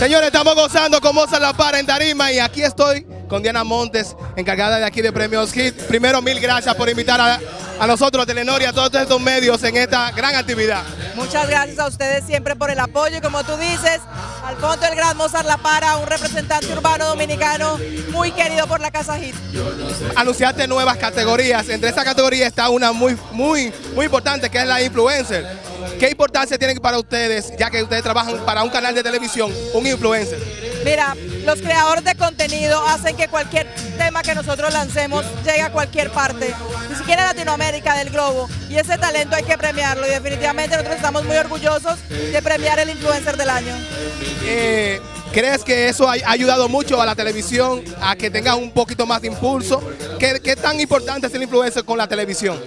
Señores, estamos gozando con Mozart La Para en Tarima y aquí estoy con Diana Montes, encargada de aquí de Premios Hit. Primero, mil gracias por invitar a, a nosotros, a Telenor y a todos estos medios en esta gran actividad. Muchas gracias a ustedes siempre por el apoyo y como tú dices, Alfonso el Gran Mozart La Para, un representante urbano dominicano muy querido por la Casa Hit. Anunciaste nuevas categorías, entre esas categorías está una muy, muy, muy importante que es la influencer. ¿Qué importancia tiene para ustedes, ya que ustedes trabajan para un canal de televisión, un influencer? Mira, los creadores de contenido hacen que cualquier tema que nosotros lancemos llegue a cualquier parte, ni siquiera Latinoamérica, del globo. Y ese talento hay que premiarlo y definitivamente nosotros estamos muy orgullosos de premiar el influencer del año. Eh, ¿Crees que eso ha ayudado mucho a la televisión a que tenga un poquito más de impulso? ¿Qué, qué tan importante es el influencer con la televisión?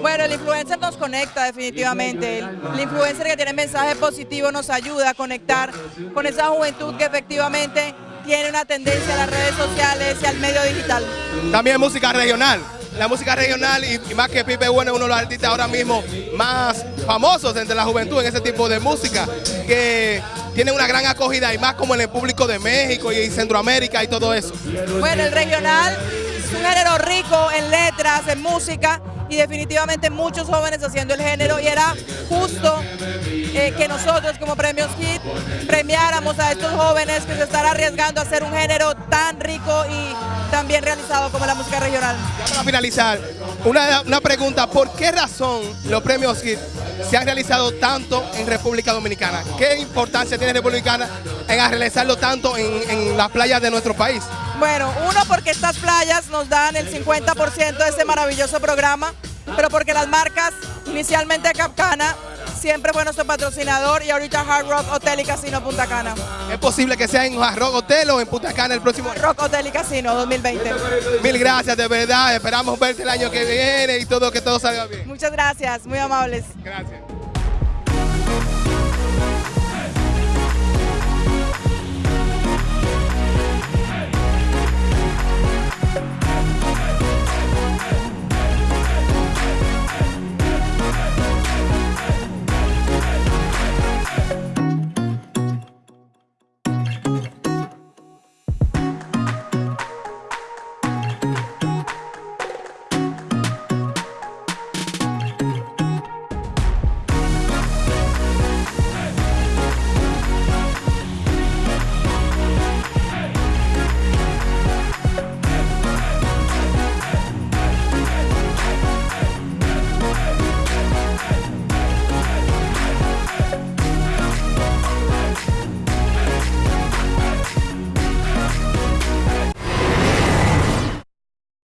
Bueno, el influencer nos conecta definitivamente. El, influencer que tiene mensaje positivo nos ayuda a conectar con esa juventud que efectivamente tiene una tendencia a las redes sociales y al medio digital. También música regional. La música regional y, más que Pipe Bueno es uno de los artistas ahora mismo más famosos entre la juventud en ese tipo de música, que tiene una gran acogida y más como en el público de México y Centroamérica y todo eso. Bueno, el regional es un género rico en letras, en música, y definitivamente muchos jóvenes haciendo el género y era justo eh, que nosotros como Premios Hit premiáramos a estos jóvenes que se están arriesgando a hacer un género tan rico y tan bien realizado como la música regional. para finalizar, una, una pregunta, ¿por qué razón los Premios Hit se han realizado tanto en República Dominicana? ¿Qué importancia tiene República Dominicana en realizarlo tanto en, en las playas de nuestro país? Bueno, uno porque estas playas nos dan el 50% de este maravilloso programa, pero porque las marcas, inicialmente Capcana, siempre fue nuestro patrocinador y ahorita Hard Rock Hotel y Casino Punta Cana. ¿Es posible que sea en Hard Rock Hotel o en Punta Cana el próximo año? Rock Hotel y Casino 2020. Mil gracias, de verdad. Esperamos verte el año que viene y todo que todo salga bien. Muchas gracias, muy amables. Gracias.